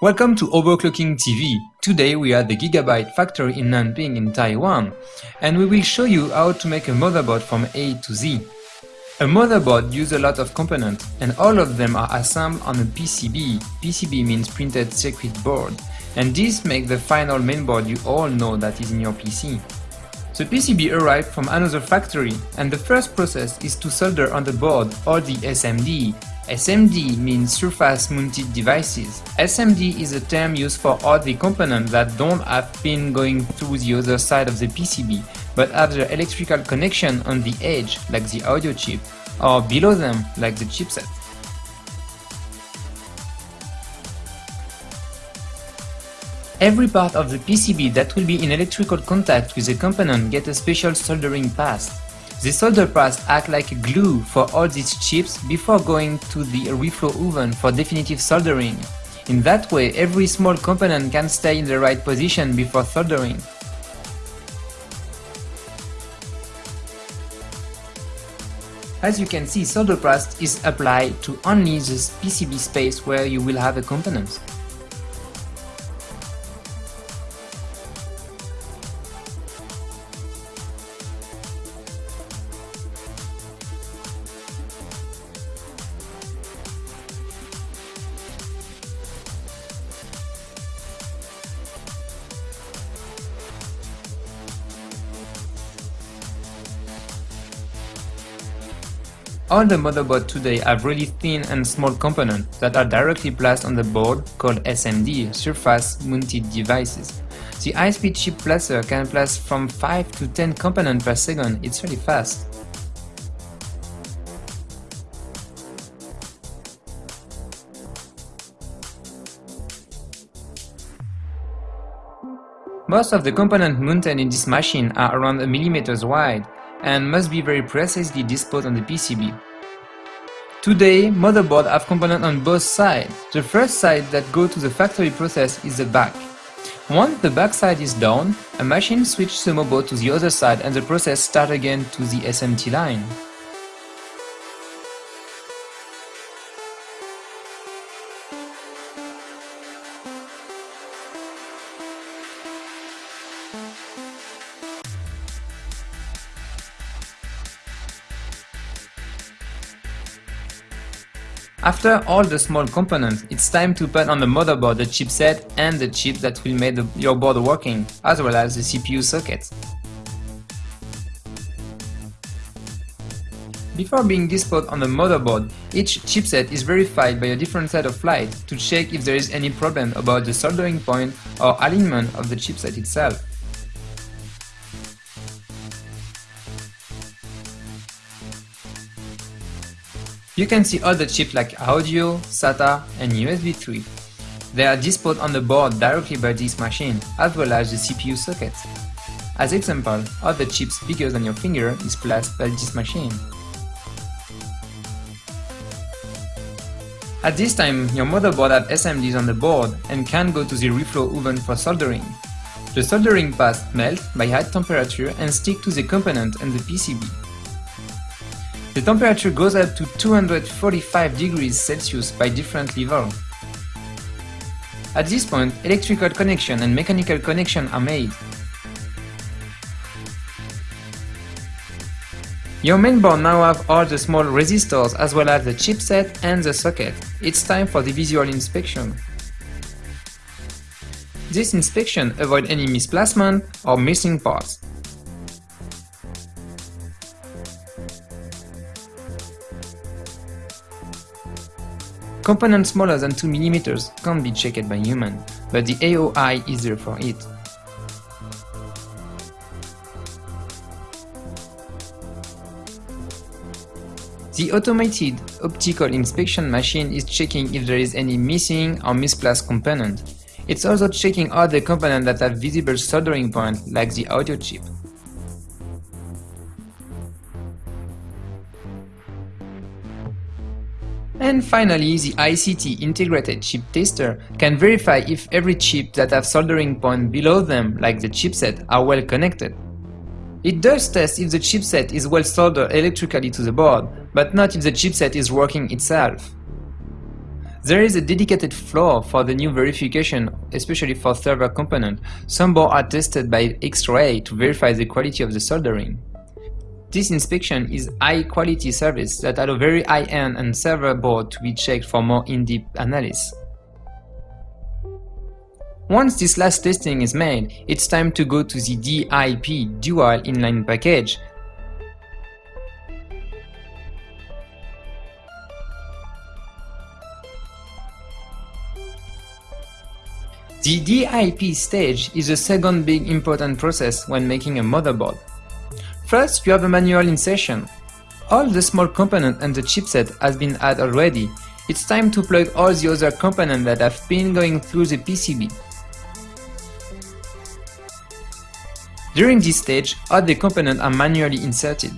Welcome to Overclocking TV. Today we are at the Gigabyte factory in Nanping in Taiwan and we will show you how to make a motherboard from A to Z. A motherboard uses a lot of components and all of them are assembled on a PCB. PCB means printed circuit board and this makes the final mainboard you all know that is in your PC. The PCB arrived from another factory and the first process is to solder on the board or the SMD SMD means surface mounted devices. SMD is a term used for all the components that don't have pin going to the other side of the PCB, but have their electrical connection on the edge, like the audio chip, or below them, like the chipset. Every part of the PCB that will be in electrical contact with the component get a special soldering paste. The solder pads act like glue for all these chips before going to the reflow oven for definitive soldering. In that way, every small component can stay in the right position before soldering. As you can see, solder paste is applied to only the PCB space where you will have a component. All the motherboards today have really thin and small components that are directly placed on the board called SMD, Surface Mounted Devices. The high-speed chip placer can place from 5 to 10 components per second, it's really fast. Most of the components mounted in this machine are around a millimeters wide, and must be very precisely disposed on the PCB. Today, motherboards have components on both sides. The first side that go to the factory process is the back. Once the back side is done, a machine switches the motherboard to the other side and the process starts again to the SMT line. After all the small components, it's time to put on the motherboard the chipset and the chip that will make the, your board working, as well as the CPU socket. Before being disposed on the motherboard, each chipset is verified by a different set of lights to check if there is any problem about the soldering point or alignment of the chipset itself. You can see all the chips like audio, SATA and USB 3. They are disposed on the board directly by this machine, as well as the CPU socket. As example, all the chips bigger than your finger is placed by this machine. At this time, your motherboard has SMDs on the board and can go to the reflow oven for soldering. The soldering pads melt by high temperature and stick to the component and the PCB. The temperature goes up to 245 degrees Celsius by different levels. At this point, electrical connection and mechanical connection are made. Your mainboard now have all the small resistors as well as the chipset and the socket. It's time for the visual inspection. This inspection avoid any misplacement or missing parts. Components smaller than 2 mm can't be checked by human, but the AOI is there for it. The automated optical inspection machine is checking if there is any missing or misplaced component. It's also checking the components that have visible soldering points like the audio chip. And finally, the ICT Integrated Chip Tester can verify if every chip that have soldering point below them, like the chipset, are well connected. It does test if the chipset is well soldered electrically to the board, but not if the chipset is working itself. There is a dedicated floor for the new verification, especially for server component. Some boards are tested by X-ray to verify the quality of the soldering. This inspection is high-quality service that allow very high-end and server board to be checked for more in-depth analysis. Once this last testing is made, it's time to go to the DIP Dual Inline package The DIP stage is the second big important process when making a motherboard. First, you have a manual insertion. All the small component and the chipset has been added already. It's time to plug all the other components that have been going through the PCB. During this stage, all the components are manually inserted.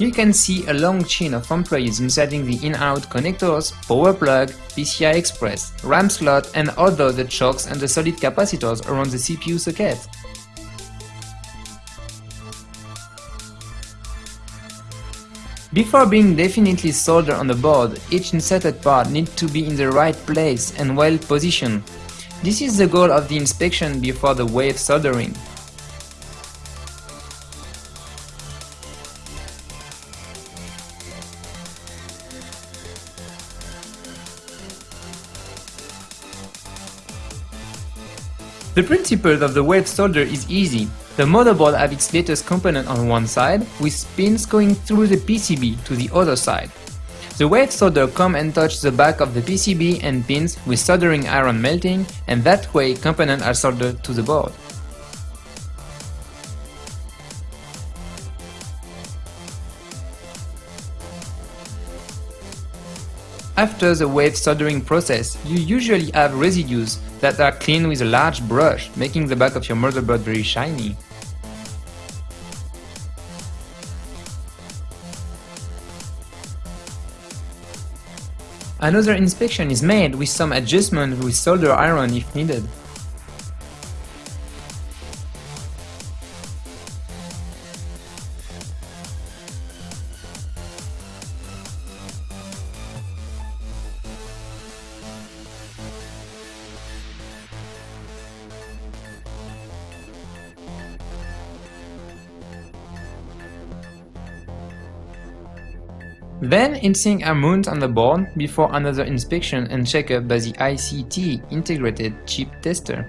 You can see a long chain of employees inserting the in-out connectors, power plug, PCI Express, RAM slot and other the chokes and the solid capacitors around the CPU socket. Before being definitely soldered on the board, each inserted part needs to be in the right place and well positioned. This is the goal of the inspection before the wave soldering. The principle of the wave solder is easy. The motherboard has its latest component on one side, with pins going through the PCB to the other side. The wave solder come and touch the back of the PCB and pins with soldering iron melting and that way components are soldered to the board. After the wave soldering process, you usually have residues that are cleaned with a large brush, making the back of your motherboard very shiny. Another inspection is made with some adjustment with solder iron if needed. Then heatsinks are mounted on the board before another inspection and checkup by the ICT Integrated Chip Tester.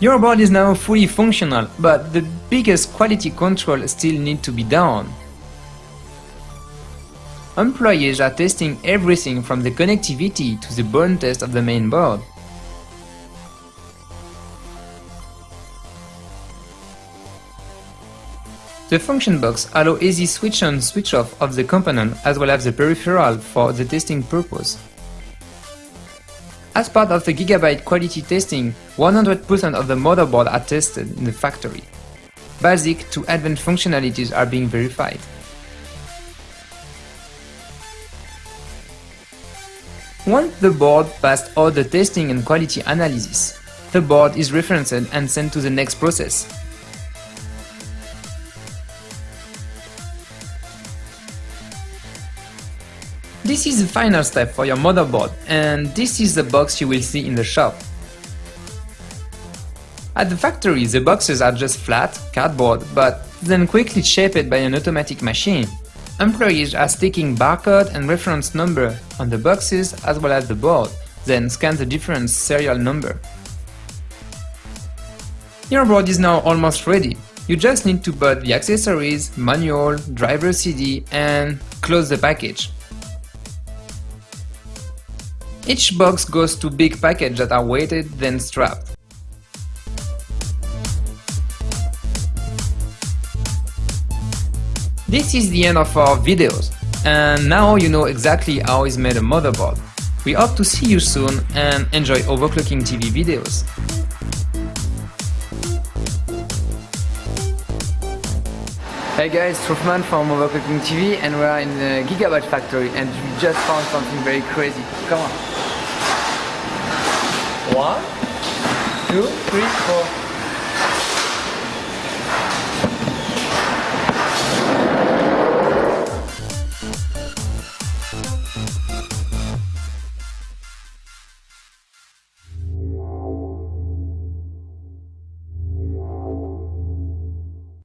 Your board is now fully functional, but the biggest quality control still need to be done. Employees are testing everything from the connectivity to the burn test of the main board. The function box allow easy switch on switch off of the component as well as the peripheral for the testing purpose. As part of the Gigabyte quality testing, 100% of the motherboard are tested in the factory. Basic to advanced functionalities are being verified. Once the board passed all the testing and quality analysis, the board is referenced and sent to the next process. This is the final step for your motherboard and this is the box you will see in the shop. At the factory the boxes are just flat, cardboard, but then quickly shaped by an automatic machine. Employees are sticking barcode and reference number on the boxes as well as the board, then scan the different serial number. Your board is now almost ready. You just need to put the accessories, manual, driver CD and close the package. Each box goes to big packages that are weighted then strapped. This is the end of our videos, and now you know exactly how is made a motherboard. We hope to see you soon and enjoy overclocking TV videos. Hey guys, Truffman from Overclocking TV and we are in the Gigabyte factory and we just found something very crazy. Come on. One, two, three, four.